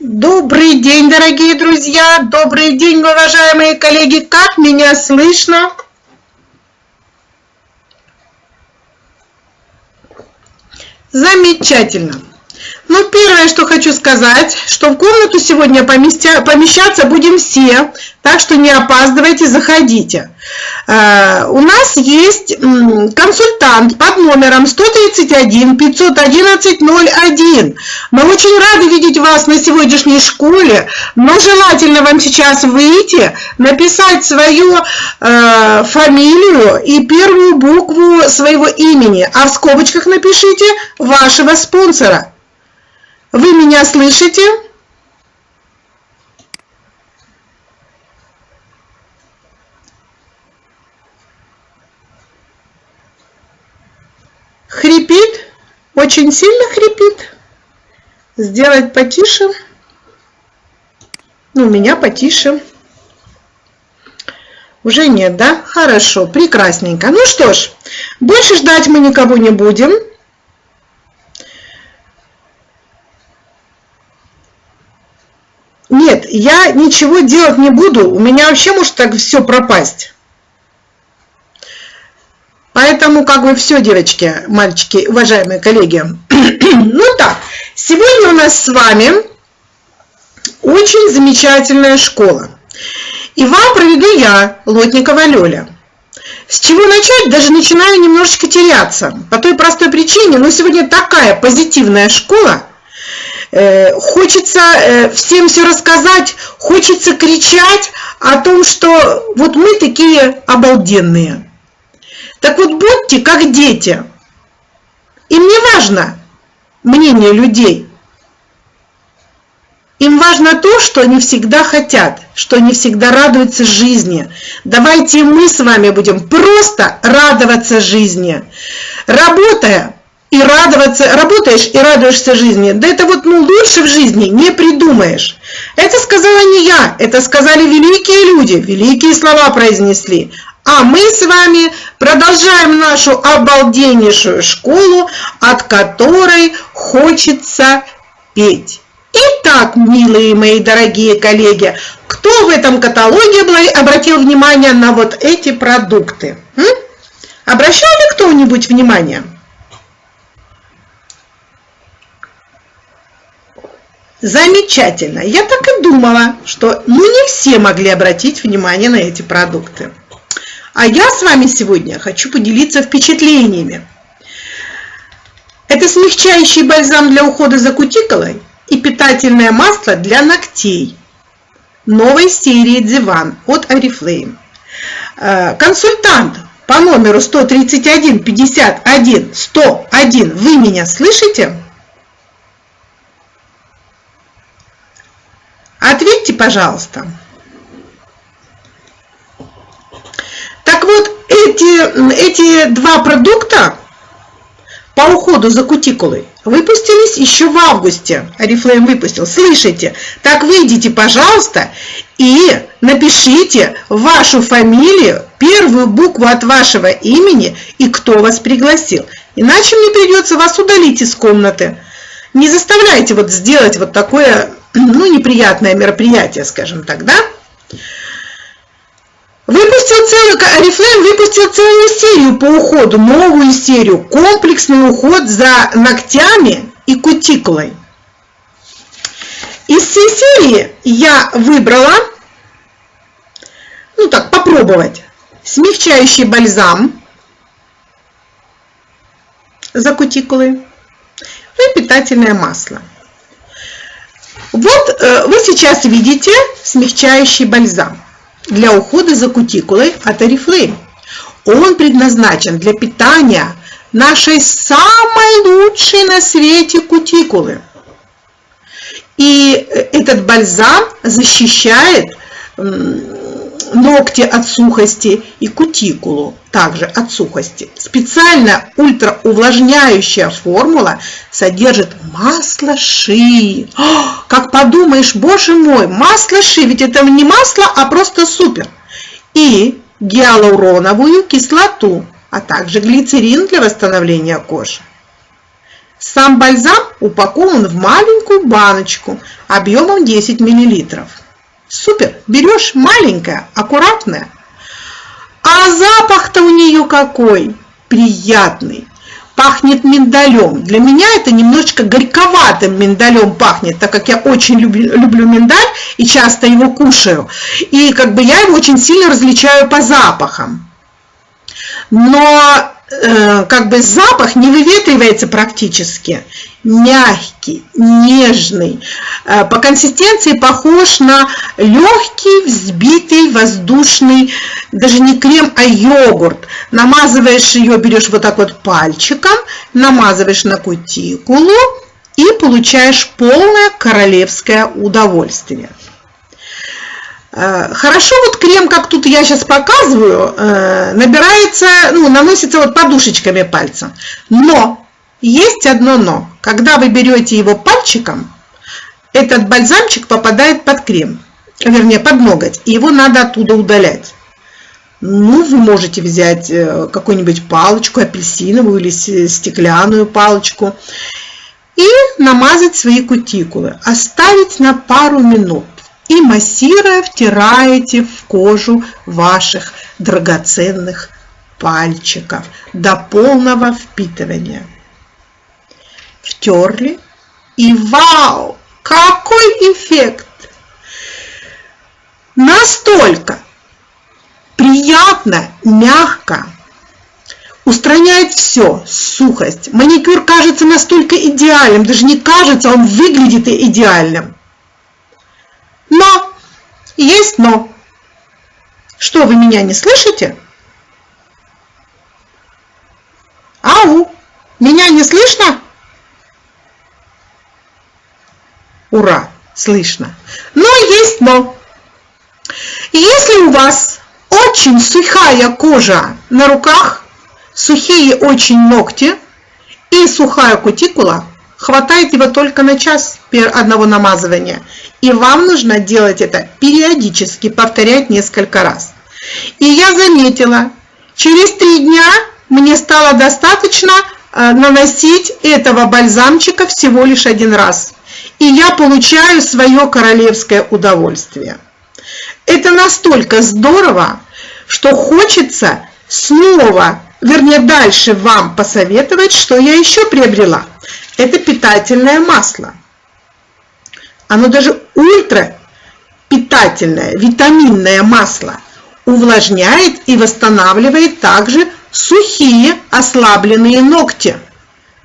Добрый день, дорогие друзья! Добрый день, уважаемые коллеги! Как меня слышно? Замечательно! Ну, первое, что хочу сказать, что в комнату сегодня поместя, помещаться будем все, так что не опаздывайте, заходите. Э, у нас есть консультант под номером 131 511 01. Мы очень рады видеть вас на сегодняшней школе, но желательно вам сейчас выйти, написать свою э, фамилию и первую букву своего имени, а в скобочках напишите вашего спонсора. Вы меня слышите? Хрипит? Очень сильно хрипит? Сделать потише? Ну, меня потише. Уже нет, да? Хорошо, прекрасненько. Ну что ж, больше ждать мы никого не будем. Нет, я ничего делать не буду, у меня вообще может так все пропасть. Поэтому как бы все, девочки, мальчики, уважаемые коллеги. ну так, сегодня у нас с вами очень замечательная школа. И вам проведу я, Лотникова Лёля. С чего начать, даже начинаю немножечко теряться. По той простой причине, но сегодня такая позитивная школа – хочется э, всем все рассказать, хочется кричать о том, что вот мы такие обалденные. Так вот будьте как дети. Им не важно мнение людей. Им важно то, что они всегда хотят, что они всегда радуются жизни. Давайте мы с вами будем просто радоваться жизни. Работая, и радоваться, работаешь и радуешься жизни. Да это вот ну, лучше в жизни не придумаешь. Это сказала не я, это сказали великие люди, великие слова произнесли. А мы с вами продолжаем нашу обалденнейшую школу, от которой хочется петь. Итак, милые мои дорогие коллеги, кто в этом каталоге обратил внимание на вот эти продукты? М? Обращал ли кто-нибудь внимание? Замечательно. Я так и думала, что ну не все могли обратить внимание на эти продукты. А я с вами сегодня хочу поделиться впечатлениями. Это смягчающий бальзам для ухода за кутикулой и питательное масло для ногтей новой серии Диван от Oriflame. Э, консультант по номеру 131 51 101. Вы меня слышите? Ответьте, пожалуйста. Так вот, эти, эти два продукта по уходу за кутикулой выпустились еще в августе. Арифлейм выпустил. Слышите? Так выйдите, пожалуйста, и напишите вашу фамилию, первую букву от вашего имени и кто вас пригласил. Иначе мне придется вас удалить из комнаты. Не заставляйте вот сделать вот такое ну, неприятное мероприятие, скажем так, да? Выпустил целую, Oriflame выпустил целую серию по уходу, новую серию, комплексный уход за ногтями и кутикулой. Из всей серии я выбрала, ну так, попробовать, смягчающий бальзам за кутикулой и питательное масло. Вот э, вы сейчас видите смягчающий бальзам для ухода за кутикулой от Oriflame. Он предназначен для питания нашей самой лучшей на свете кутикулы. И э, этот бальзам защищает ногти от сухости и кутикулу также от сухости. Специально ультраувлажняющая формула содержит масло ши. О, как подумаешь, боже мой, масло ши, ведь это не масло, а просто супер. И гиалуроновую кислоту, а также глицерин для восстановления кожи. Сам бальзам упакован в маленькую баночку объемом 10 мл. Супер! Берешь маленькое, аккуратное. А запах-то у нее какой! Приятный! Пахнет миндалем. Для меня это немножечко горьковатым миндалем пахнет, так как я очень люблю, люблю миндаль и часто его кушаю. И как бы я его очень сильно различаю по запахам. Но Э, как бы запах не выветривается практически. Мягкий, нежный, э, по консистенции похож на легкий, взбитый, воздушный, даже не крем, а йогурт. Намазываешь ее, берешь вот так вот пальчиком, намазываешь на кутикулу и получаешь полное королевское удовольствие. Э, хорошо вот крем, как тут я сейчас показываю, э, набирается, ну, наносится вот подушечками пальца. Но есть одно но. Когда вы берете его пальчиком, этот бальзамчик попадает под крем, вернее под ноготь, и его надо оттуда удалять. Ну, вы можете взять э, какую-нибудь палочку апельсиновую или стеклянную палочку и намазать свои кутикулы, оставить на пару минут и массируя втираете в кожу ваших драгоценных пальчиков до полного впитывания. Втерли и вау, какой эффект! Настолько приятно, мягко, устраняет все, сухость. Маникюр кажется настолько идеальным, даже не кажется, он выглядит идеальным. Но! Есть но! Что, вы меня не слышите? Ау! Меня не слышно? Ура! Слышно. Но есть но! Если у вас очень сухая кожа на руках, сухие очень ногти и сухая кутикула, хватает его только на час одного намазывания – и вам нужно делать это периодически, повторять несколько раз. И я заметила, через три дня мне стало достаточно э, наносить этого бальзамчика всего лишь один раз. И я получаю свое королевское удовольствие. Это настолько здорово, что хочется снова, вернее дальше вам посоветовать, что я еще приобрела. Это питательное масло. Оно даже ультра питательное, витаминное масло увлажняет и восстанавливает также сухие ослабленные ногти,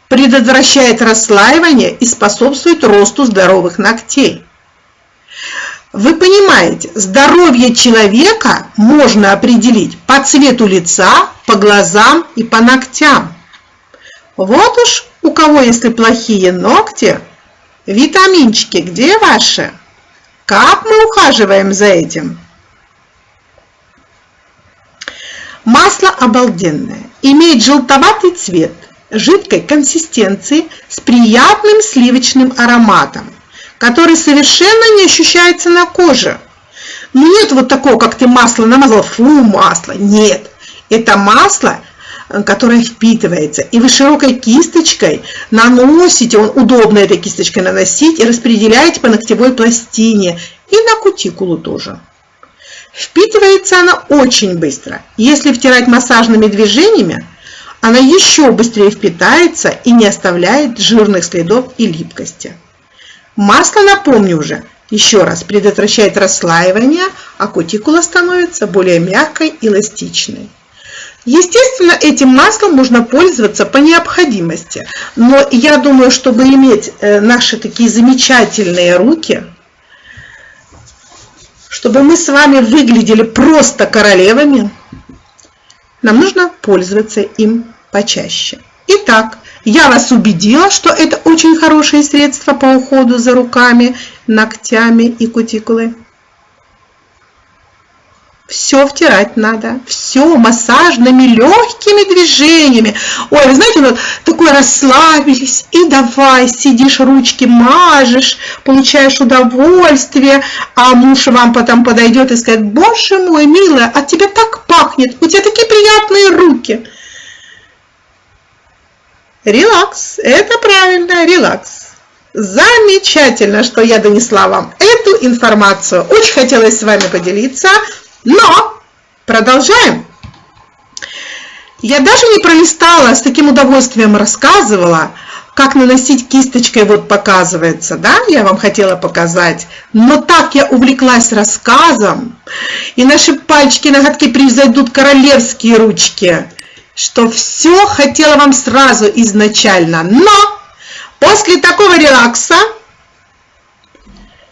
предотвращает расслаивание и способствует росту здоровых ногтей. Вы понимаете, здоровье человека можно определить по цвету лица, по глазам и по ногтям. Вот уж у кого если плохие ногти, Витаминчики где ваши? Как мы ухаживаем за этим? Масло обалденное. Имеет желтоватый цвет, жидкой консистенции с приятным сливочным ароматом, который совершенно не ощущается на коже. Ну нет вот такого, как ты масло намазал, фу, масло. Нет, это масло Э, которая впитывается. И вы широкой кисточкой наносите, он удобно этой кисточкой наносить, и распределяете по ногтевой пластине и на кутикулу тоже. Впитывается она очень быстро. Если втирать массажными движениями, она еще быстрее впитается и не оставляет жирных следов и липкости. Масло, напомню уже, еще раз, предотвращает расслаивание, а кутикула становится более мягкой и эластичной. Естественно, этим маслом можно пользоваться по необходимости, но я думаю, чтобы иметь э, наши такие замечательные руки, чтобы мы с вами выглядели просто королевами, нам нужно пользоваться им почаще. Итак, я вас убедила, что это очень хорошее средство по уходу за руками, ногтями и кутикулой. Все втирать надо, все массажными легкими движениями. Ой, вы знаете, вот такой расслабились, и давай, сидишь, ручки мажешь, получаешь удовольствие, а муж вам потом подойдет и скажет, боже мой, милая, от тебя так пахнет, у тебя такие приятные руки. Релакс. Это правильно, релакс. Замечательно, что я донесла вам эту информацию. Очень хотелось с вами поделиться, но продолжаем. Я даже не пролистала, с таким удовольствием рассказывала, как наносить кисточкой, вот показывается, да, я вам хотела показать. Но так я увлеклась рассказом, и наши пальчики, ноготки превзойдут королевские ручки, что все хотела вам сразу изначально. Но после такого релакса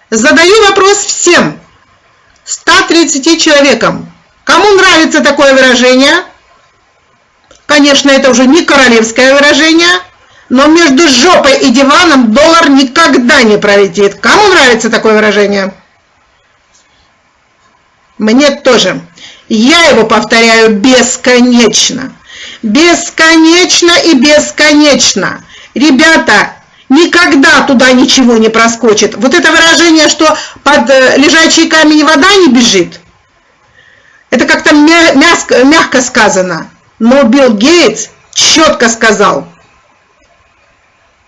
задаю вопрос всем 130 человекам. Кому нравится такое выражение? Конечно, это уже не королевское выражение, но между жопой и диваном доллар никогда не пролетит. Кому нравится такое выражение? Мне тоже. Я его повторяю бесконечно. Бесконечно и бесконечно. Ребята, никогда туда ничего не проскочит. Вот это выражение, что под э, лежачий камень вода не бежит, это как-то мягко сказано. Но Билл Гейтс четко сказал,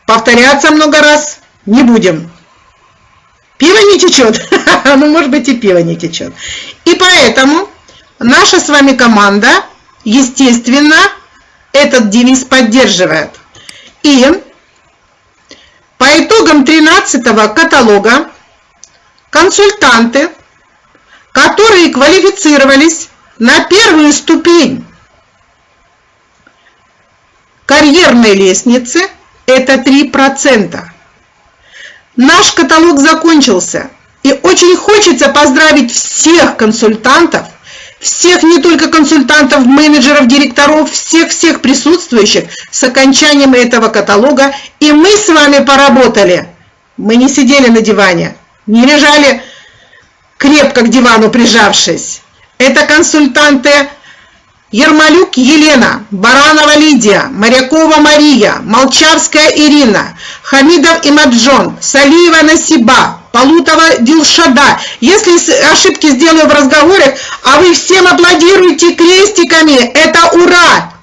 повторяться много раз не будем. Пиво не течет, ну может быть и пиво не течет. И поэтому наша с вами команда, естественно, этот девиз поддерживает. И по итогам 13 каталога консультанты, которые квалифицировались на первую ступень карьерной лестницы, это 3%. Наш каталог закончился, и очень хочется поздравить всех консультантов, всех не только консультантов, менеджеров, директоров, всех-всех присутствующих с окончанием этого каталога. И мы с вами поработали. Мы не сидели на диване, не лежали крепко к дивану прижавшись. Это консультанты Ермолюк Елена, Баранова Лидия, Морякова Мария, Молчавская Ирина, Хамидов Имаджон, Салиева Насиба, Полутова Дилшада. Если ошибки сделаю в разговоре, а вы всем аплодируете крестиками, это ура!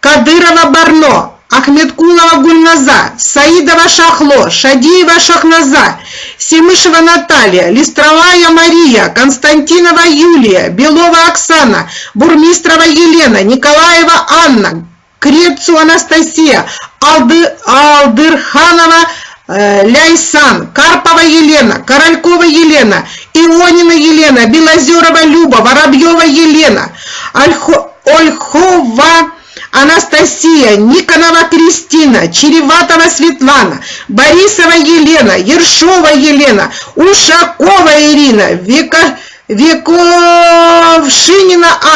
Кадырова Барно, Ахмедкулова Гульназа, Саидова Шахло, Шадиева Шахназа, Семышева Наталья, Листровая Мария, Константинова Юлия, Белова Оксана, Бурмистрова Елена, Николаева Анна, Крецу Анастасия, Алды, Алдырханова Ляйсан, Карпова Елена, Королькова Елена, Ионина Елена, Белозерова Люба, Воробьева Елена, Ольхо, Ольхова Анастасия, Никонова Кристина, Череватова Светлана, Борисова Елена, Ершова Елена, Ушакова Ирина, Века... Вековшинина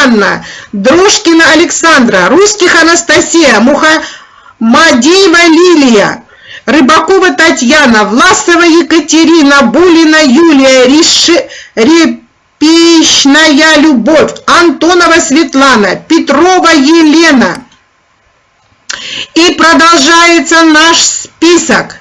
Анна, Дрожкина Александра, Русских Анастасия, Мухаммадеева Лилия, Рыбакова Татьяна, Власова Екатерина, Булина Юлия, Риши, Репичная Любовь, Антонова Светлана, Петрова Елена. И продолжается наш список.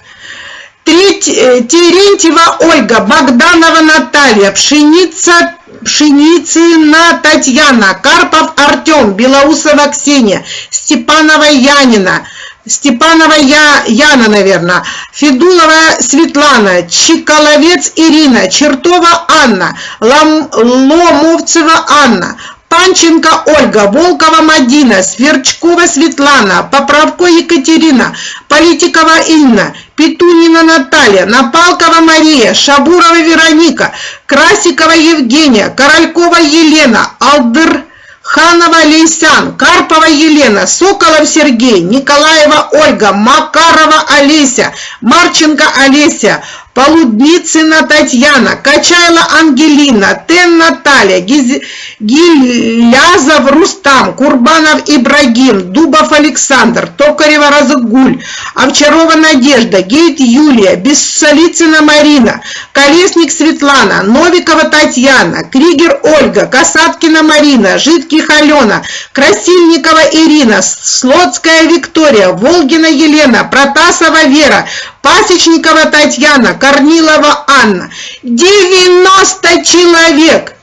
Э, Терентьева Ольга, Богданова Наталья, Пшеница Пшеницына Татьяна, Карпов Артем, Белоусова Ксения, Степанова Янина, Степанова Я, Яна, наверное, Федулова Светлана, Чиколовец Ирина, Чертова Анна, Лом, Ломовцева Анна, Панченко Ольга, Волкова Мадина, Сверчкова Светлана, Поправко Екатерина, Политикова Инна, Петунина Наталья, Напалкова Мария, Шабурова Вероника, Красикова Евгения, Королькова Елена, Алдыр Ханова Лейсан, Карпова Елена, Соколов Сергей, Николаева Ольга, Макарова Олеся, Марченко Олеся, Полудницына Татьяна, Качайла Ангелина, Тен Наталья, Гиз... Гилязов Рустам, Курбанов Ибрагим, Дубов Александр, Токарева Разыгуль, Овчарова Надежда, Гейт Юлия, Бессолицына Марина, Колесник Светлана, Новикова Татьяна, Кригер Ольга, Касаткина Марина, Жидких Алена, Красильникова Ирина, Слотская Виктория, Волгина Елена, Протасова Вера, Пасечникова Татьяна, Корнилова Анна. 90 человек!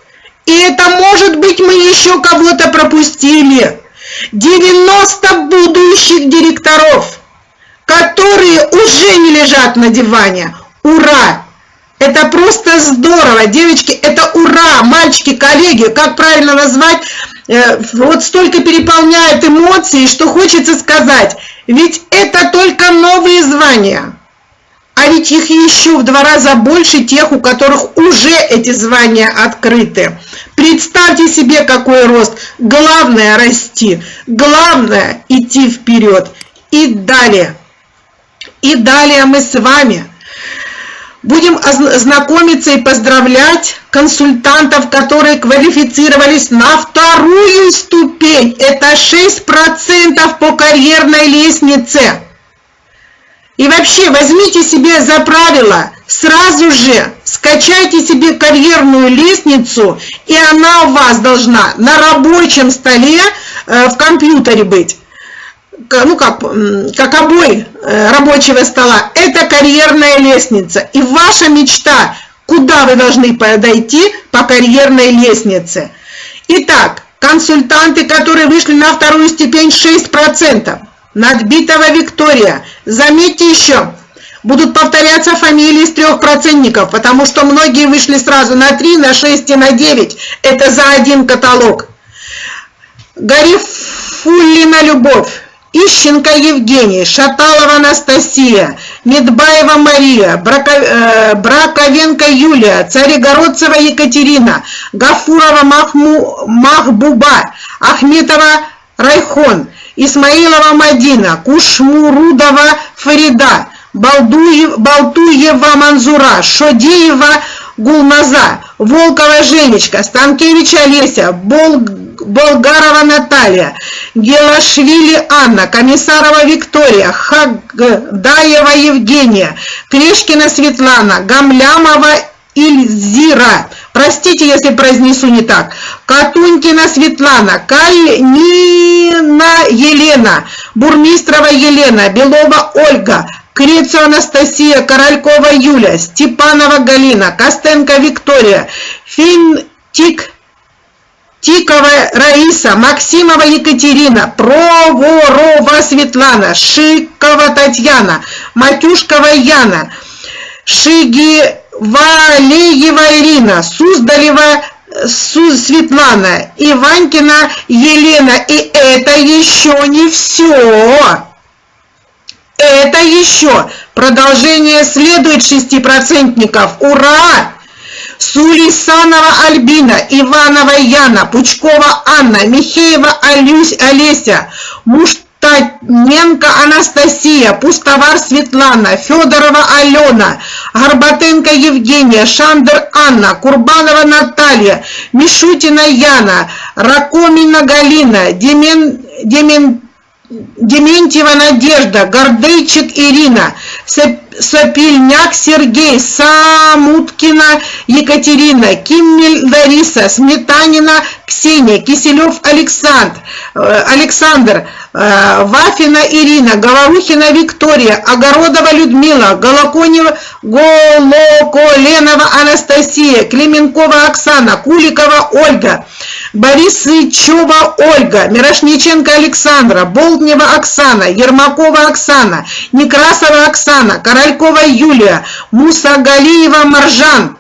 И это может быть мы еще кого-то пропустили. 90 будущих директоров. которые уже не лежат на диване. Ура! Это просто здорово, девочки, это ура, мальчики, коллеги, как правильно назвать, э, вот столько переполняет эмоции, что хочется сказать, ведь это только новые звания, а ведь их еще в два раза больше тех, у которых уже эти звания открыты. Представьте себе, какой рост. Главное расти, главное идти вперед. И далее, и далее мы с вами – Будем знакомиться и поздравлять консультантов, которые квалифицировались на вторую ступень. Это 6% по карьерной лестнице. И вообще возьмите себе за правило, сразу же скачайте себе карьерную лестницу, и она у вас должна на рабочем столе э, в компьютере быть ну как, как обой э, рабочего стола, это карьерная лестница. И ваша мечта, куда вы должны подойти по карьерной лестнице. Итак, консультанты, которые вышли на вторую степень 6%. Надбитого Виктория. Заметьте еще, будут повторяться фамилии из трех процентников, потому что многие вышли сразу на 3, на 6 и на 9. Это за один каталог. Гарифуллина Любовь. Ищенко Евгений, Шаталова Анастасия, Медбаева Мария, э, Браковенко Юлия, Царегородцева Екатерина, Гафурова Махму, Махбуба, Ахметова Райхон, Исмаилова Мадина, Кушмурудова Фарида, Балдуев, Балтуева Манзура, Шодеева Гулназа, Волкова Женечка, Станкевич Олеся, Болг Болгарова Наталья, Гелашвили Анна, Комиссарова Виктория, Хагдаева Евгения, Крешкина Светлана, Гамлямова Ильзира, простите, если произнесу не так, Катунькина Светлана, Кальнина Елена, Бурмистрова Елена, Белова Ольга, Крецу Анастасия, Королькова Юля, Степанова Галина, Костенко Виктория, Финтик. Тикова Раиса, Максимова Екатерина, Проворова Светлана, Шикова Татьяна, Матюшкова Яна, Шигивалеева Ирина, Суздалева Светлана, Иванькина Елена. И это еще не все. Это еще продолжение следует шестипроцентников. Ура! Сулисанова Альбина, Иванова Яна, Пучкова Анна, Михеева Алюсь, Олеся, Муштаненко Анастасия, Пустовар Светлана, Федорова Алена, Горбатенко Евгения, Шандер Анна, Курбанова Наталья, Мишутина Яна, Ракомина Галина, Демен, Демен, Дементьева Надежда, Гордейчик Ирина, Сапельняк Сергей, Самуткина Екатерина, Киммель Лариса, Сметанина Ксения, Киселев Александр, э, Александр, э, Вафина Ирина, Говорухина Виктория, Огородова Людмила, Голоконева, Голоколенова Анастасия, Клименкова Оксана, Куликова Ольга, Борисычева Ольга, Мирошниченко Александра, Болтнева Оксана, Ермакова Оксана, Некрасова Оксана, Королькова Юлия, Мусагалиева Маржан,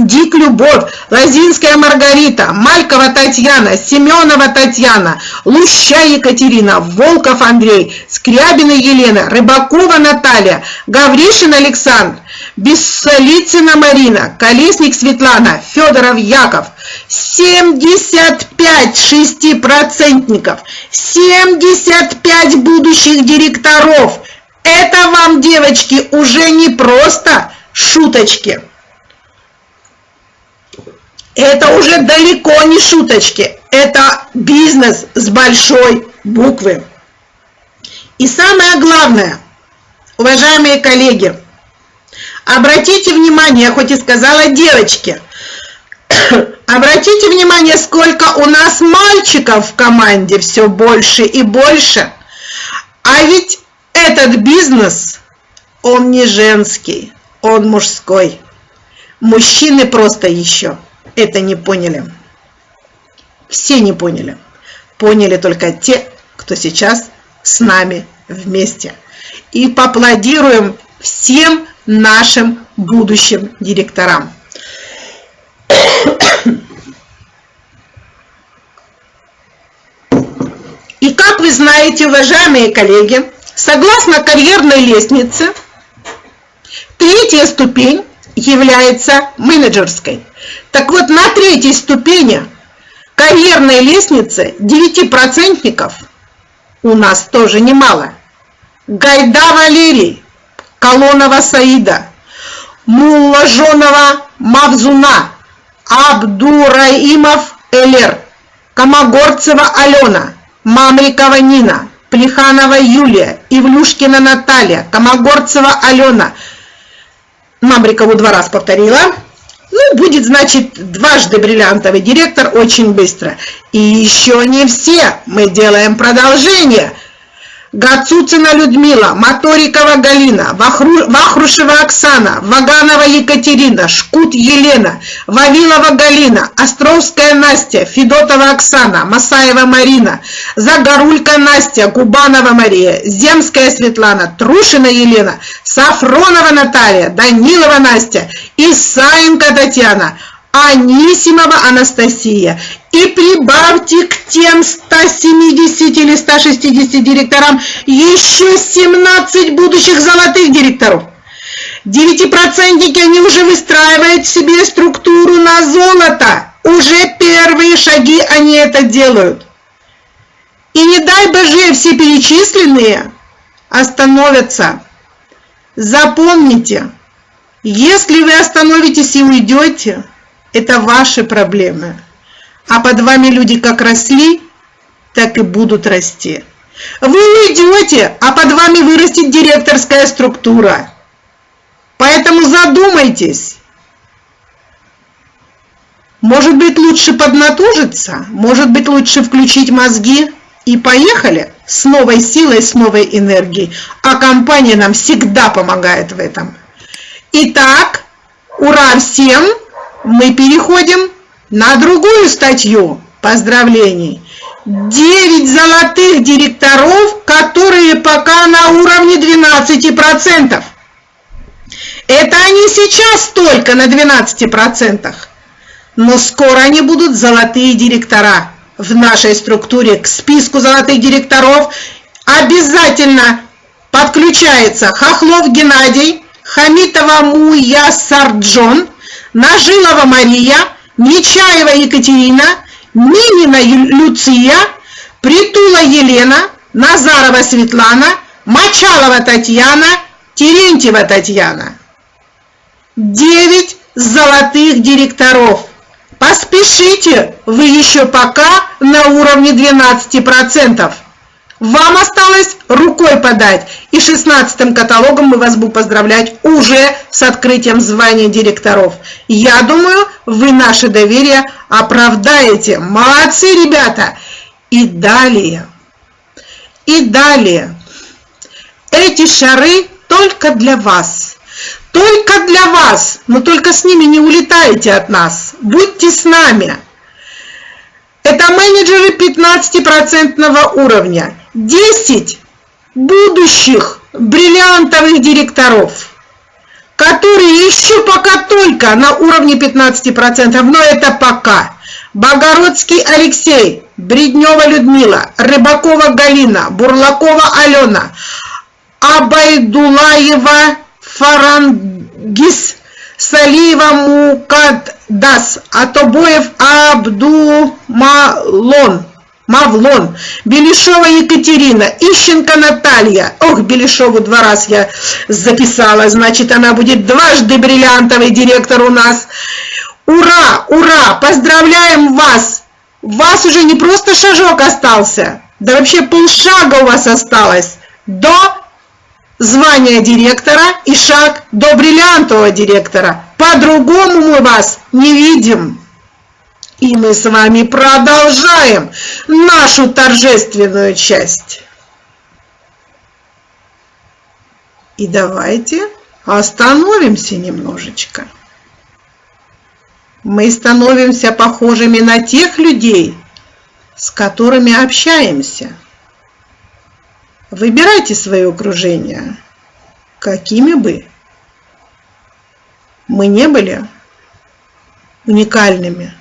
Дик Любовь, Лазинская Маргарита, Малькова Татьяна, Семенова Татьяна, Луща Екатерина, Волков Андрей, Скрябина Елена, Рыбакова Наталья, Гавришин Александр, Бессолицына Марина, Колесник Светлана, Федоров Яков. 75 шестипроцентников, 75 будущих директоров. Это вам, девочки, уже не просто шуточки. Это уже далеко не шуточки. Это бизнес с большой буквы. И самое главное, уважаемые коллеги, Обратите внимание, хоть и сказала девочки, обратите внимание, сколько у нас мальчиков в команде все больше и больше. А ведь этот бизнес, он не женский, он мужской. Мужчины просто еще это не поняли. Все не поняли. Поняли только те, кто сейчас с нами вместе. и поаплодируем всем нашим будущим директорам. И как вы знаете, уважаемые коллеги, согласно карьерной лестнице, третья ступень является менеджерской. Так вот, на третьей ступени карьерной лестницы девятипроцентников у нас тоже немало. Гайда Валерий, Колонова Саида, Муллажонова Мавзуна, Абдураимов Элер, Комогорцева Алена, Мамрикова Нина, Плеханова Юлия, Ивлюшкина Наталья, Комогорцева Алена. Мамрикову два раза повторила. Ну, будет, значит, дважды бриллиантовый директор очень быстро. И еще не все. Мы делаем продолжение. Гацуцина Людмила, Моторикова Галина, Вахру, Вахрушева Оксана, Ваганова Екатерина, Шкут Елена, Вавилова Галина, Островская Настя, Федотова Оксана, Масаева Марина, Загорулька Настя, Губанова Мария, Земская Светлана, Трушина Елена, Сафронова Наталья, Данилова Настя, Исаенко Татьяна, Анисимова Анастасия. И прибавьте к тем 170 или 160 директорам еще 17 будущих золотых директоров. Девятипроцентники, они уже выстраивают себе структуру на золото. Уже первые шаги они это делают. И не дай боже, все перечисленные остановятся. Запомните, если вы остановитесь и уйдете, это ваши проблемы. А под вами люди как росли, так и будут расти. Вы уйдете, а под вами вырастет директорская структура. Поэтому задумайтесь. Может быть лучше поднатужиться, может быть лучше включить мозги и поехали с новой силой, с новой энергией. А компания нам всегда помогает в этом. Итак, ура всем! Мы переходим на другую статью поздравлений. 9 золотых директоров, которые пока на уровне 12%. Это они сейчас только на 12%. Но скоро они будут золотые директора. В нашей структуре к списку золотых директоров обязательно подключается Хохлов Геннадий, Хамитова Муя Сарджон – Нажилова Мария, Нечаева Екатерина, Минина Люция, Притула Елена, Назарова Светлана, Мочалова Татьяна, Терентьева Татьяна. Девять золотых директоров. Поспешите, вы еще пока на уровне 12%. Вам осталось рукой подать. И 16 каталогом мы вас будем поздравлять уже с открытием звания директоров. Я думаю, вы наше доверие оправдаете. Молодцы, ребята! И далее. И далее. Эти шары только для вас. Только для вас. Но только с ними не улетайте от нас. Будьте с нами. Это менеджеры 15% уровня. 10 будущих бриллиантовых директоров, которые еще пока только на уровне 15%, но это пока. Богородский Алексей, Бреднева Людмила, Рыбакова Галина, Бурлакова Алена, Абайдулаева Фарангис, Салиева Мукаддас, Атобоев Абдумалон, Мавлон, Белишова Екатерина, Ищенко Наталья. Ох, Белишову два раз я записала, значит, она будет дважды бриллиантовый директор у нас. Ура, ура, поздравляем вас! Вас уже не просто шажок остался, да вообще полшага у вас осталось до звания директора и шаг до бриллиантового директора. По-другому мы вас не видим. И мы с вами продолжаем нашу торжественную часть. И давайте остановимся немножечко. Мы становимся похожими на тех людей, с которыми общаемся. Выбирайте свое окружение, какими бы мы не были уникальными,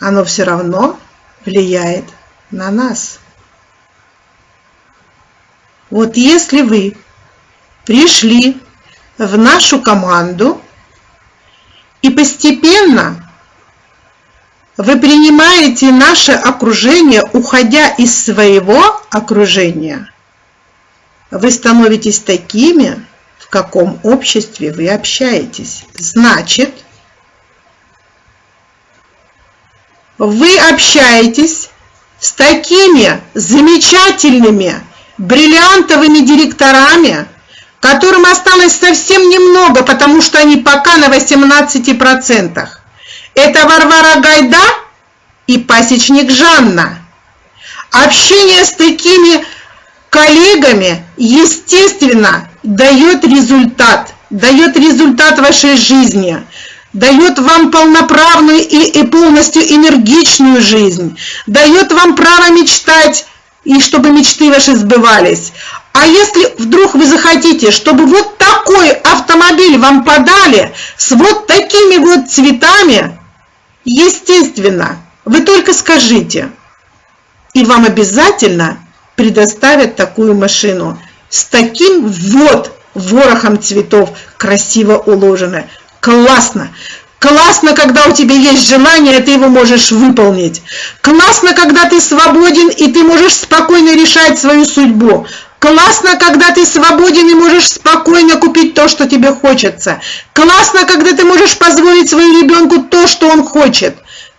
оно все равно влияет на нас. Вот если вы пришли в нашу команду и постепенно вы принимаете наше окружение, уходя из своего окружения, вы становитесь такими, в каком обществе вы общаетесь. Значит, вы общаетесь с такими замечательными, бриллиантовыми директорами, которым осталось совсем немного, потому что они пока на 18%. Это Варвара Гайда и пасечник Жанна. Общение с такими коллегами, естественно, дает результат, дает результат вашей жизни, дает вам полноправную и, и полностью энергичную жизнь, дает вам право мечтать, и чтобы мечты ваши сбывались. А если вдруг вы захотите, чтобы вот такой автомобиль вам подали с вот такими вот цветами, естественно, вы только скажите, и вам обязательно предоставят такую машину с таким вот ворохом цветов, красиво уложенной. Классно! Классно, когда у тебя есть желание, ты его можешь выполнить. Классно, когда ты свободен, и ты можешь спокойно решать свою судьбу. Классно, когда ты свободен и можешь спокойно купить то, что тебе хочется. Классно, когда ты можешь позволить своему ребенку то, что он хочет.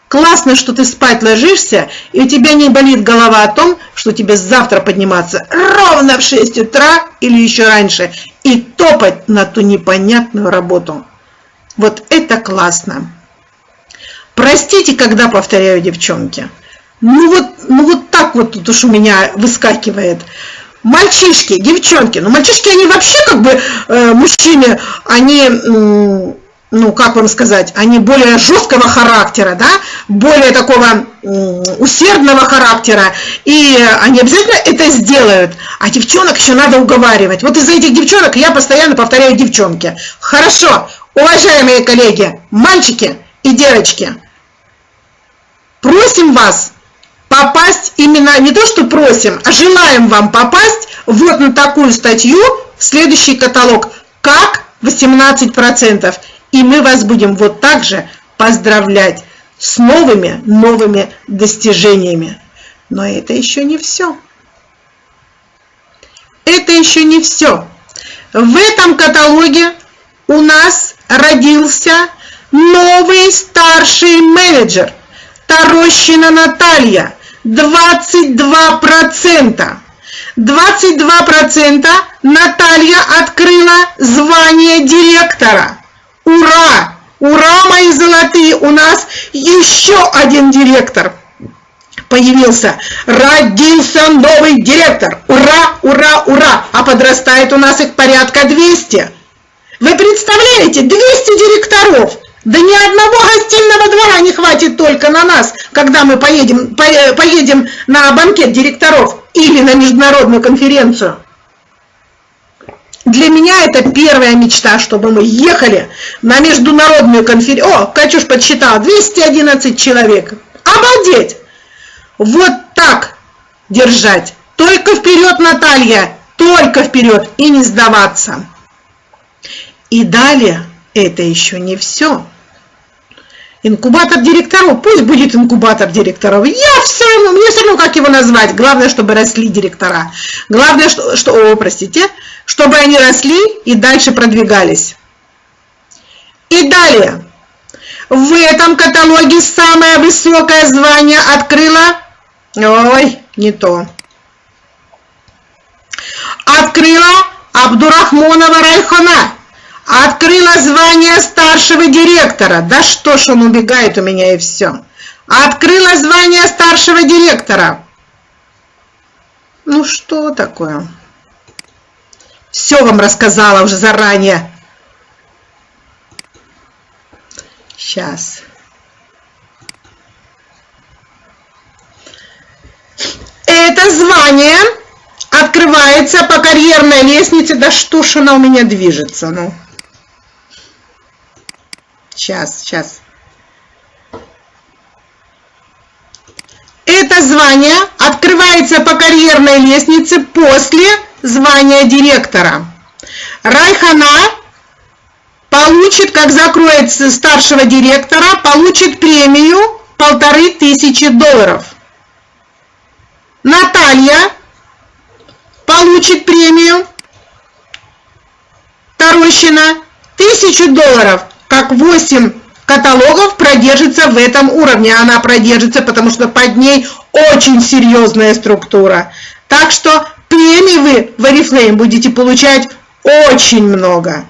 Классно, что ты спать ложишься, и у тебя не болит голова о том, что тебе завтра подниматься ровно в 6 утра или еще раньше и топать на ту непонятную работу. Вот это классно. Простите, когда повторяю, девчонки. Ну вот, ну вот так вот тут уж у меня выскакивает. Мальчишки, девчонки, ну мальчишки, они вообще как бы, э, мужчины, они... Э, ну, как вам сказать, они более жесткого характера, да, более такого усердного характера, и они обязательно это сделают. А девчонок еще надо уговаривать. Вот из-за этих девчонок я постоянно повторяю девчонки. Хорошо, уважаемые коллеги, мальчики и девочки, просим вас попасть именно, не то что просим, а желаем вам попасть вот на такую статью в следующий каталог, как 18%. И мы вас будем вот так же поздравлять с новыми, новыми достижениями. Но это еще не все. Это еще не все. В этом каталоге у нас родился новый старший менеджер Тарощина Наталья 22%. 22% Наталья открыла звание директора. Ура! Ура, мои золотые! У нас еще один директор появился. Родился новый директор. Ура, ура, ура! А подрастает у нас их порядка 200. Вы представляете, 200 директоров. Да ни одного гостиного двора не хватит только на нас, когда мы поедем, поедем на банкет директоров или на международную конференцию. Для меня это первая мечта, чтобы мы ехали на международную конференцию. О, Катюш подсчитала, 211 человек. Обалдеть! Вот так держать. Только вперед, Наталья, только вперед и не сдаваться. И далее это еще не все. Инкубатор директоров, пусть будет инкубатор директоров. Я все равно, мне все равно, как его назвать. Главное, чтобы росли директора. Главное, что, что о, простите, чтобы они росли и дальше продвигались. И далее. В этом каталоге самое высокое звание открыла... Ой, не то. Открыла Абдурахмонова Райхона. Открыла звание старшего директора. Да что ж он убегает у меня и все. Открыла звание старшего директора. Ну что такое? Все вам рассказала уже заранее. Сейчас. Это звание открывается по карьерной лестнице. Да что ж она у меня движется, ну. Сейчас, сейчас. Это звание открывается по карьерной лестнице после звания директора. Райхана получит, как закроется старшего директора, получит премию полторы тысячи долларов. Наталья получит премию Тарощина тысячу долларов, как 8 каталогов продержится в этом уровне. Она продержится, потому что под ней очень серьезная структура. Так что премии вы в Oriflame будете получать очень много.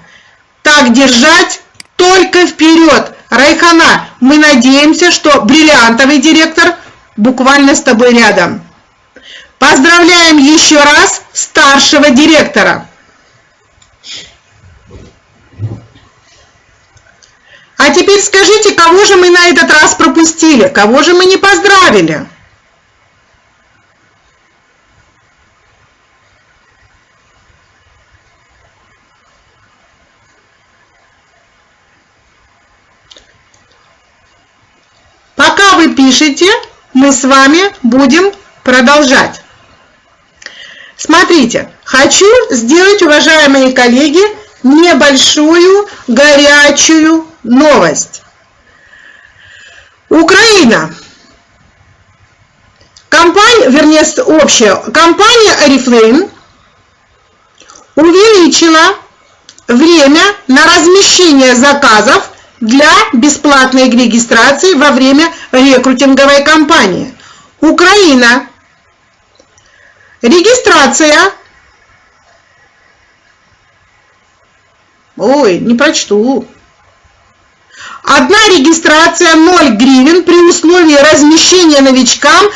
Так держать только вперед. Райхана, мы надеемся, что бриллиантовый директор буквально с тобой рядом. Поздравляем еще раз старшего директора. А теперь скажите, кого же мы на этот раз пропустили? Кого же мы не поздравили? Пока вы пишете, мы с вами будем продолжать. Смотрите, хочу сделать, уважаемые коллеги, небольшую горячую новость. Украина. Компания, вернее, общая компания Oriflame увеличила время на размещение заказов для бесплатной регистрации во время рекрутинговой кампании. Украина. Регистрация. Ой, не прочту. Одна регистрация 0 гривен при условии размещения новичкам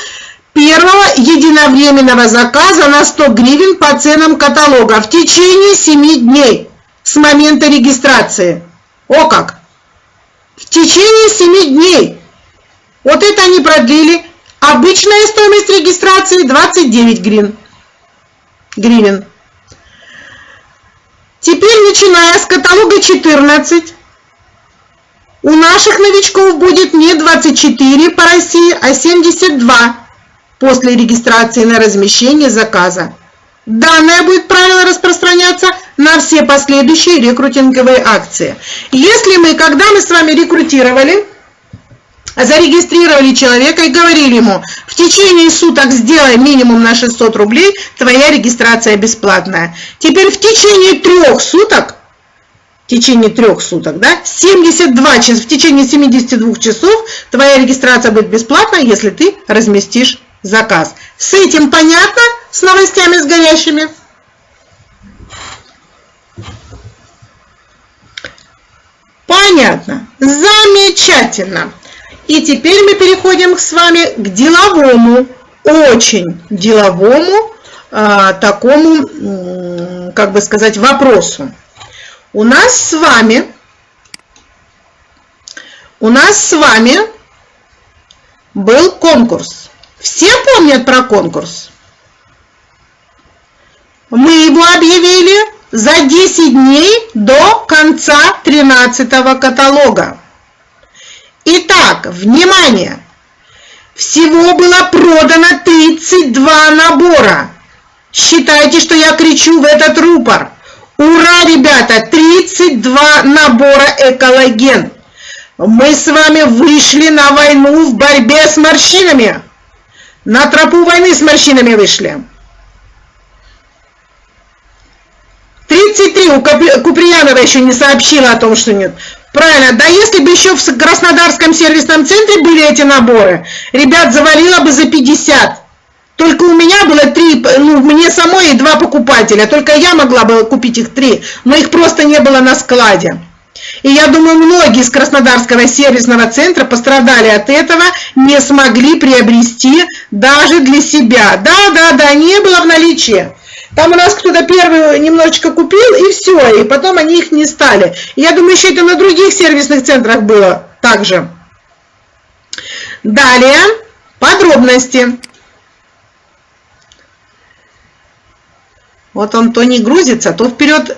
первого единовременного заказа на 100 гривен по ценам каталога в течение 7 дней с момента регистрации. О как! В течение 7 дней. Вот это они продлили. Обычная стоимость регистрации 29 гривен. гривен. Теперь, начиная с каталога 14, у наших новичков будет не 24 по России, а 72 после регистрации на размещение заказа. Данное будет правило распространяться на все последующие рекрутинговые акции. Если мы, когда мы с вами рекрутировали, зарегистрировали человека и говорили ему, в течение суток сделай минимум на 600 рублей, твоя регистрация бесплатная. Теперь в течение трех суток в течение трех суток, да, 72 часа, в течение 72 часов твоя регистрация будет бесплатна, если ты разместишь заказ. С этим понятно, с новостями с горящими? Понятно. Замечательно. И теперь мы переходим с вами к деловому, очень деловому э, такому, как бы сказать, вопросу у нас с вами, у нас с вами был конкурс. Все помнят про конкурс? Мы его объявили за 10 дней до конца 13 каталога. Итак, внимание! Всего было продано 32 набора. Считайте, что я кричу в этот рупор. Ура, ребята! 32 набора экологен. Мы с вами вышли на войну в борьбе с морщинами. На тропу войны с морщинами вышли. 33 у Куприянова еще не сообщила о том, что нет. Правильно, да если бы еще в Краснодарском сервисном центре были эти наборы, ребят завалило бы за 50. Только у меня было три, ну, мне самой и два покупателя, только я могла бы купить их три, но их просто не было на складе. И я думаю, многие из Краснодарского сервисного центра пострадали от этого, не смогли приобрести даже для себя. Да, да, да, не было в наличии. Там у нас кто-то первый немножечко купил, и все, и потом они их не стали. Я думаю, еще это на других сервисных центрах было также. Далее, подробности. Вот он то не грузится, то вперед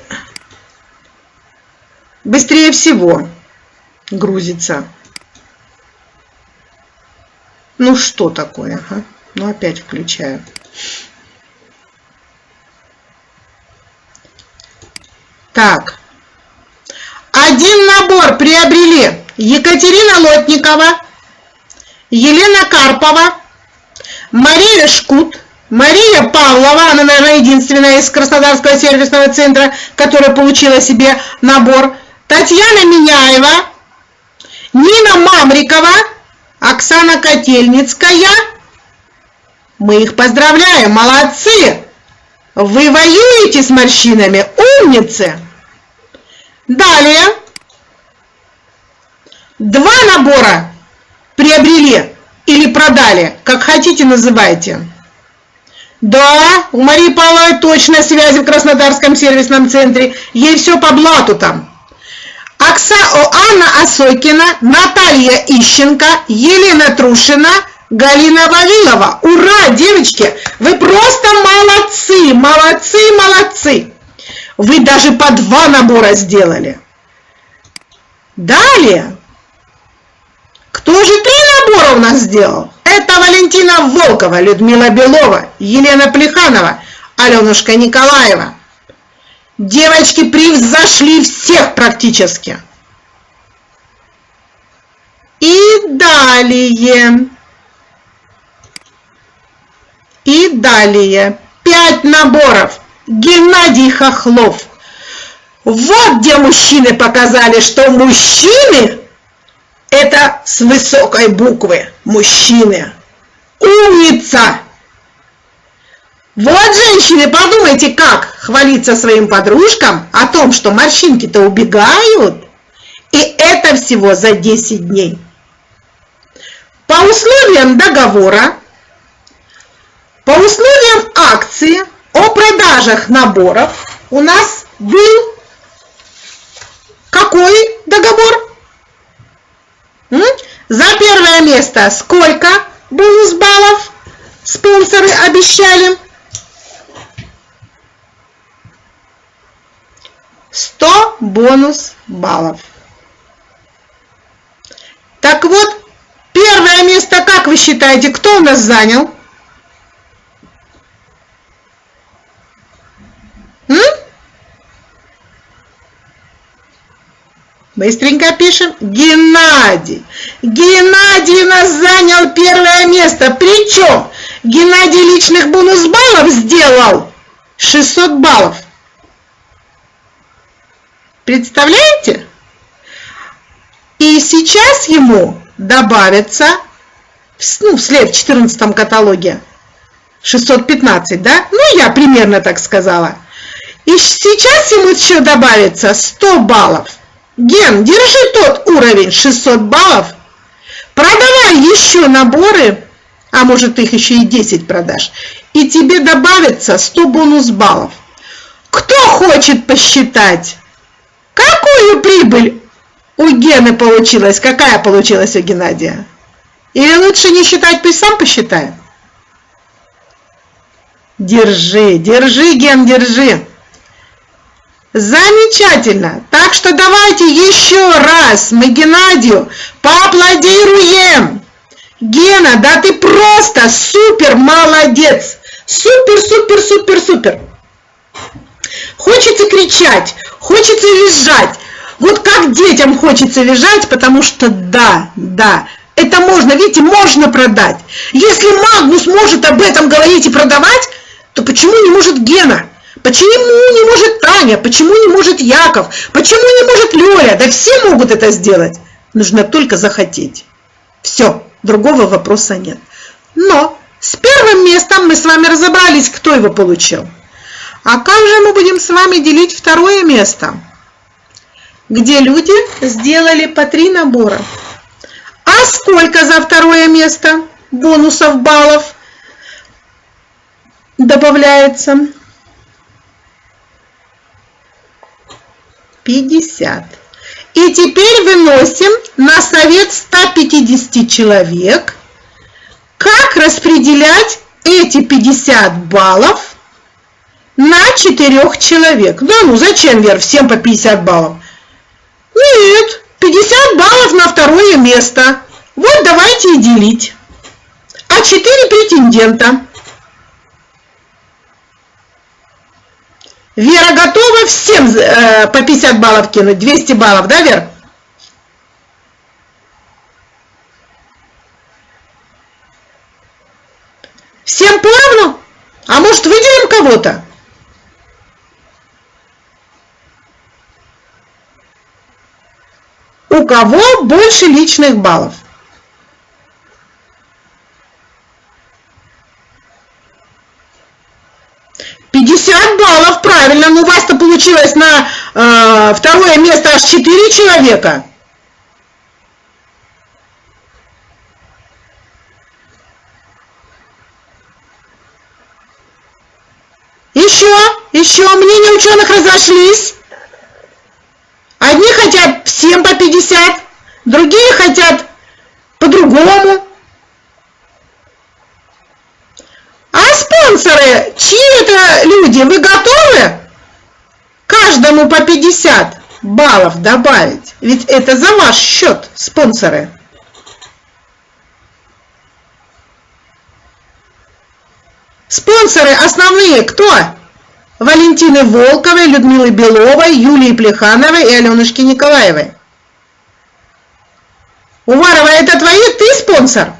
быстрее всего грузится. Ну что такое? Ага. Ну опять включаю. Так. Один набор приобрели Екатерина Лотникова, Елена Карпова, Мария Шкут, Мария Павлова, она, наверное, единственная из Краснодарского сервисного центра, которая получила себе набор, Татьяна Миняева, Нина Мамрикова, Оксана Котельницкая. Мы их поздравляем, молодцы! Вы воюете с морщинами, умницы! Далее. Два набора приобрели или продали, как хотите называйте. Да, у Марии Павловой точно связи в Краснодарском сервисном центре. Ей все по блату там. Окса... Анна Осокина, Наталья Ищенко, Елена Трушина, Галина Вавилова. Ура, девочки! Вы просто молодцы, молодцы, молодцы! Вы даже по два набора сделали. Далее. Кто же три набора у нас сделал? Это Валентина Волкова, Людмила Белова, Елена Плеханова, Аленушка Николаева. Девочки превзошли всех практически. И далее. И далее. Пять наборов. Геннадий Хохлов. Вот где мужчины показали, что мужчины – это с высокой буквы. Мужчины. Умница! Вот, женщины, подумайте, как хвалиться своим подружкам о том, что морщинки-то убегают. И это всего за 10 дней. По условиям договора, по условиям акции о продажах наборов у нас был какой договор? За первое место сколько бонус баллов спонсоры обещали? 100 бонус баллов. Так вот, первое место, как вы считаете, кто у нас занял? М? Быстренько пишем. Геннадий. Геннадий у нас занял первое место. Причем Геннадий личных бонус баллов сделал 600 баллов. Представляете? И сейчас ему добавится, ну, вслед в 14 каталоге, 615, да? Ну, я примерно так сказала. И сейчас ему еще добавится 100 баллов. Ген, держи тот уровень 600 баллов. Продавай еще наборы, а может их еще и 10 продашь. И тебе добавится 100 бонус баллов. Кто хочет посчитать? Какую прибыль у Гены получилась? Какая получилась у Геннадия? Или лучше не считать, пусть сам посчитает? Держи, держи, Ген, держи. Замечательно. Так что давайте еще раз мы Геннадию поаплодируем. Гена, да ты просто супер молодец. Супер, супер, супер, супер. Хочется кричать, хочется визжать. Вот как детям хочется визжать, потому что да, да, это можно, видите, можно продать. Если Магнус может об этом говорить и продавать, то почему не может Гена? Почему не может Таня? Почему не может Яков? Почему не может Лёля? Да все могут это сделать. Нужно только захотеть. Все, другого вопроса нет. Но с первым местом мы с вами разобрались, кто его получил. А как же мы будем с вами делить второе место? Где люди сделали по три набора. А сколько за второе место бонусов баллов добавляется? 50. И теперь выносим на совет 150 человек, как распределять эти 50 баллов на четырех человек. Да ну зачем, Вер, всем по 50 баллов? Нет, 50 баллов на второе место. Вот давайте и делить. А 4 претендента. Вера готова всем э, по 50 баллов кинуть? 200 баллов, да, Вер? Всем поровну? А может выделим кого-то? У кого больше личных баллов? Пятьдесят баллов, правильно. Ну, у вас-то получилось на э, второе место аж четыре человека. Еще, еще мнения ученых разошлись. Одни хотят всем по 50, другие хотят по-другому. А спонсоры, чьи это люди? Вы готовы каждому по 50 баллов добавить? Ведь это за ваш счет, спонсоры. Спонсоры основные кто? Валентины Волковой, Людмилы Беловой, Юлии Плехановой и Аленушки Николаевой. Уварова, это твои? Ты спонсор?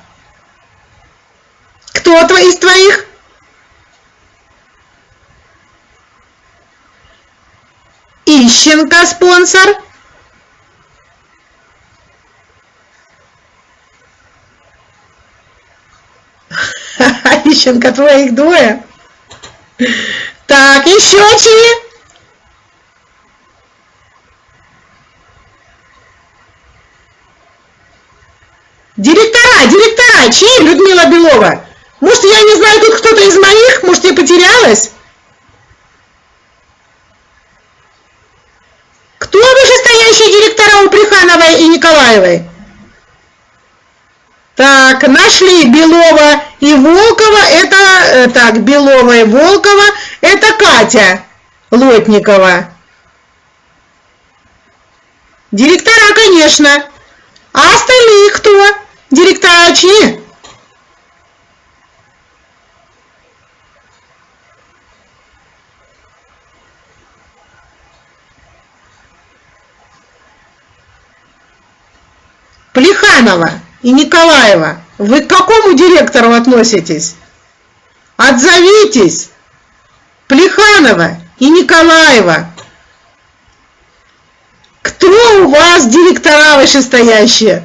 Кто из твоих? Ищенко спонсор. Ищенко, твоих двое. Так, еще чьи? Директора, директора, чьи, Людмила Белова? Может, я не знаю, тут кто-то из моих? Может, я потерялась? Кто вышестоящие директора у Прихановой и Николаевой? Так, нашли Белова и Волкова. Это, э, так, Белова и Волкова. Это Катя Лотникова. Директора, конечно. А остальные кто? Директора чьи? Плеханова и Николаева, вы к какому директору относитесь? Отзовитесь! Плеханова и Николаева. Кто у вас директора вышестоящие?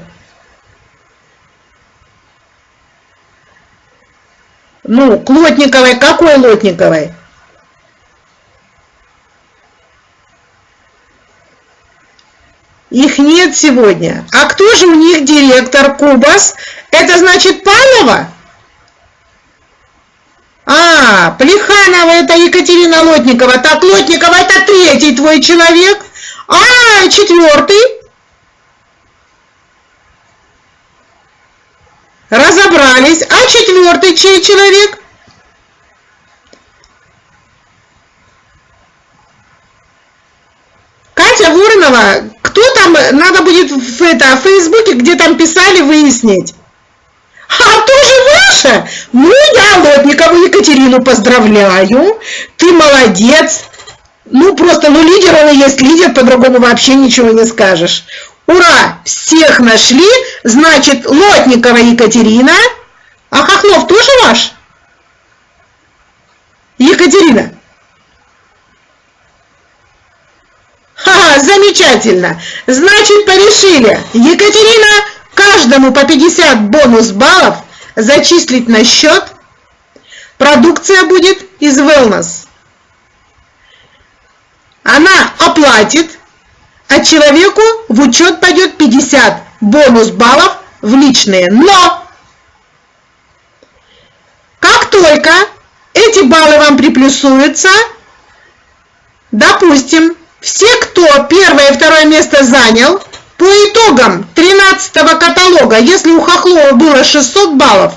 Ну, к Лотниковой, какой Лотниковой? Их нет сегодня. А кто же у них директор Кубас? Это значит Павлова? А, Плеханова это Екатерина Лотникова. Так, Лотникова это третий твой человек. А, четвертый. Разобрались. А четвертый чей человек? Катя Воронова, кто там, надо будет в, это, в Фейсбуке, где там писали, выяснить. А тоже ваша? Ну, я Лотникову Екатерину поздравляю. Ты молодец. Ну, просто, ну, лидер он и есть лидер, по-другому вообще ничего не скажешь. Ура! Всех нашли. Значит, Лотникова Екатерина. А Хохлов тоже ваш? Екатерина. Замечательно. Значит, порешили. Екатерина, каждому по 50 бонус баллов зачислить на счет. Продукция будет из Wellness. Она оплатит, а человеку в учет пойдет 50 бонус баллов в личные. Но как только эти баллы вам приплюсуются, допустим, все, кто первое и второе место занял, по итогам 13 каталога, если у Хохлова было 600 баллов,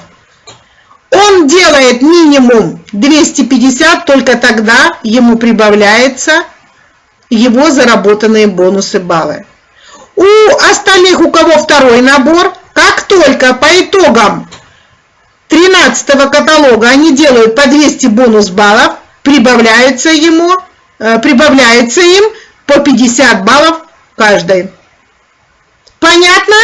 Он делает минимум 250, только тогда ему прибавляется его заработанные бонусы баллы. У остальных, у кого второй набор, как только по итогам 13 каталога они делают по 200 бонус баллов, прибавляется ему, прибавляется им по 50 баллов каждой. Понятно?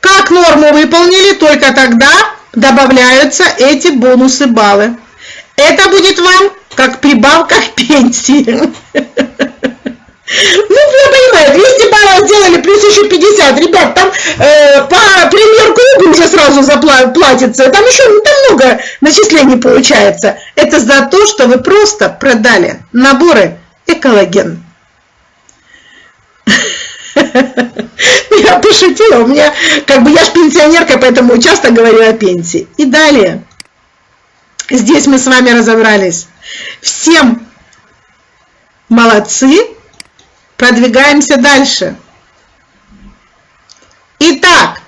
Как норму выполнили, только тогда добавляются эти бонусы баллы. Это будет вам как прибавка к пенсии. Ну, я понимаю, 200 баллов сделали, плюс еще 50. Ребят, там э, по премьер-клубу уже сразу заплатится. Там еще ну, там много начислений получается. Это за то, что вы просто продали наборы экологен. Я пошутила, у меня, как бы я ж пенсионерка, поэтому часто говорю о пенсии. И далее. Здесь мы с вами разобрались. Всем молодцы. Продвигаемся дальше. Итак,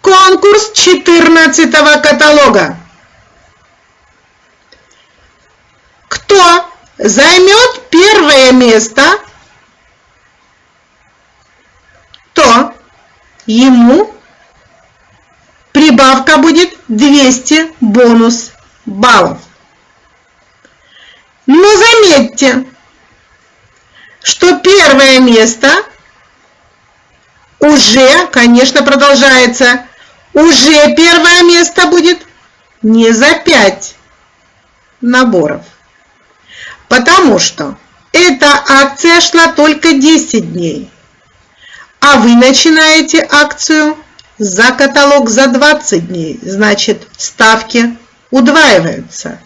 конкурс 14 каталога. Кто займет первое место, то ему прибавка будет 200 бонус баллов. Но заметьте, что первое место уже, конечно, продолжается, уже первое место будет не за 5 наборов. Потому что эта акция шла только 10 дней, а вы начинаете акцию за каталог за 20 дней, значит ставки удваиваются.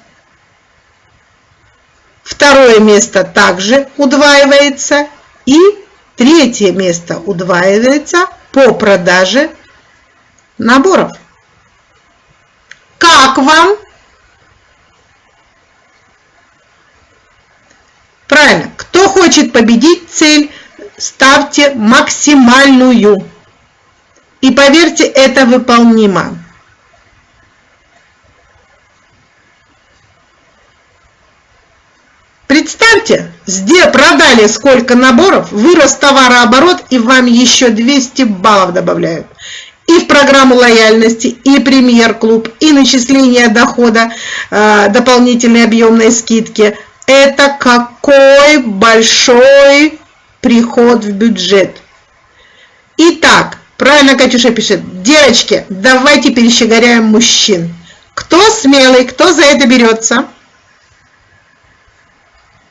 Второе место также удваивается и третье место удваивается по продаже наборов. Как вам? Правильно. Кто хочет победить цель, ставьте максимальную. И поверьте, это выполнимо. Представьте, где продали сколько наборов, вырос товарооборот и вам еще 200 баллов добавляют. И в программу лояльности, и премьер-клуб, и начисление дохода, э, дополнительной объемной скидки. Это какой большой приход в бюджет. Итак, Правильно Катюша пишет. Девочки, давайте перещеголяем мужчин. Кто смелый, кто за это берется?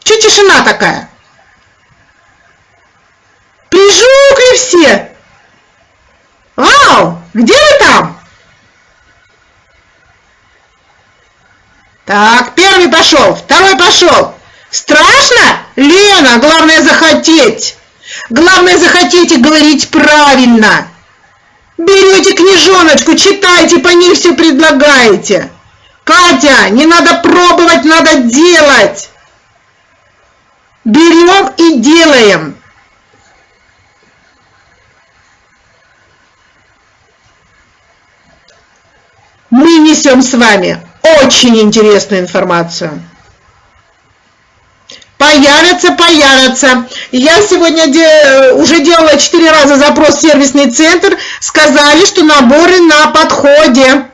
Че тишина такая? Прижукли все. Вау, где вы там? Так, первый пошел, второй пошел. Страшно? Лена, главное захотеть. Главное захотеть и говорить правильно. Берете книжоночку, читайте, по ней все предлагаете. Катя, не надо пробовать, надо делать. Берем и делаем. Мы несем с вами очень интересную информацию. Появятся, появятся. Я сегодня де, уже делала 4 раза запрос в сервисный центр. Сказали, что наборы на подходе.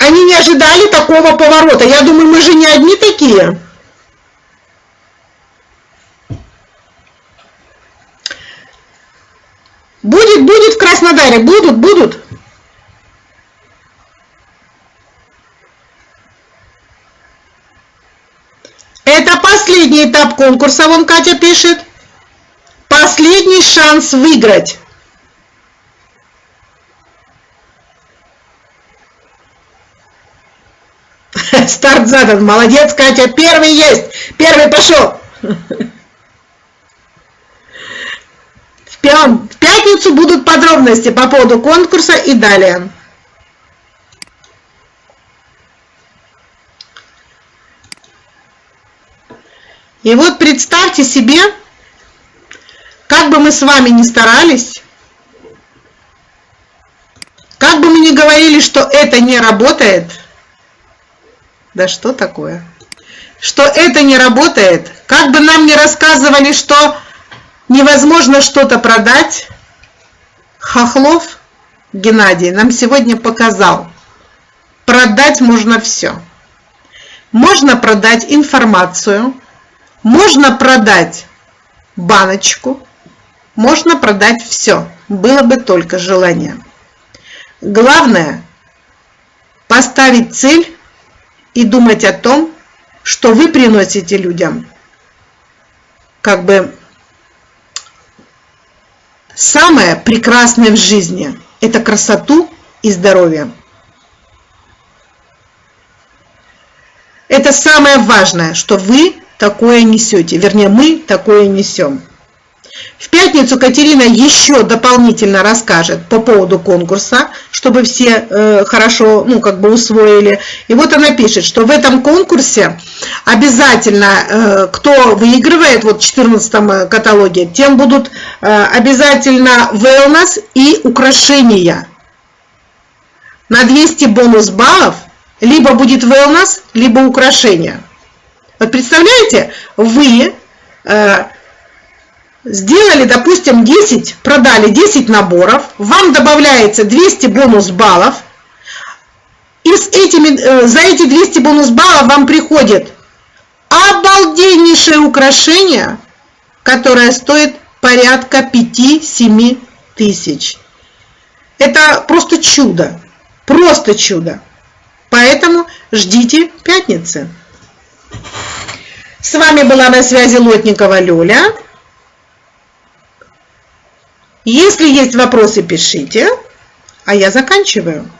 Они не ожидали такого поворота. Я думаю, мы же не одни такие. Будет, будет в Краснодаре, будут, будут. Это последний этап конкурса, вон Катя пишет. Последний шанс выиграть. Старт задан. Молодец, Катя. Первый есть. Первый пошел. В пятницу будут подробности по поводу конкурса и далее. И вот представьте себе, как бы мы с вами ни старались, как бы мы ни говорили, что это не работает, да что такое? Что это не работает, как бы нам не рассказывали, что невозможно что-то продать, Хохлов Геннадий нам сегодня показал, продать можно все. Можно продать информацию, можно продать баночку, можно продать все, было бы только желание. Главное поставить цель и думать о том, что вы приносите людям как бы самое прекрасное в жизни – это красоту и здоровье. Это самое важное, что вы такое несете, вернее мы такое несем. В пятницу Катерина еще дополнительно расскажет по поводу конкурса, чтобы все э, хорошо, ну, как бы усвоили. И вот она пишет, что в этом конкурсе обязательно, э, кто выигрывает, вот в 14 каталоге, тем будут э, обязательно wellness и украшения. На 200 бонус баллов либо будет wellness, либо украшения. Вот представляете, вы... Э, сделали, допустим, 10, продали 10 наборов, вам добавляется 200 бонус баллов, и с этими, э, за эти 200 бонус баллов вам приходит обалденнейшее украшение, которое стоит порядка 5-7 тысяч. Это просто чудо, просто чудо. Поэтому ждите пятницы. С вами была на связи Лотникова Люля. Если есть вопросы, пишите, а я заканчиваю.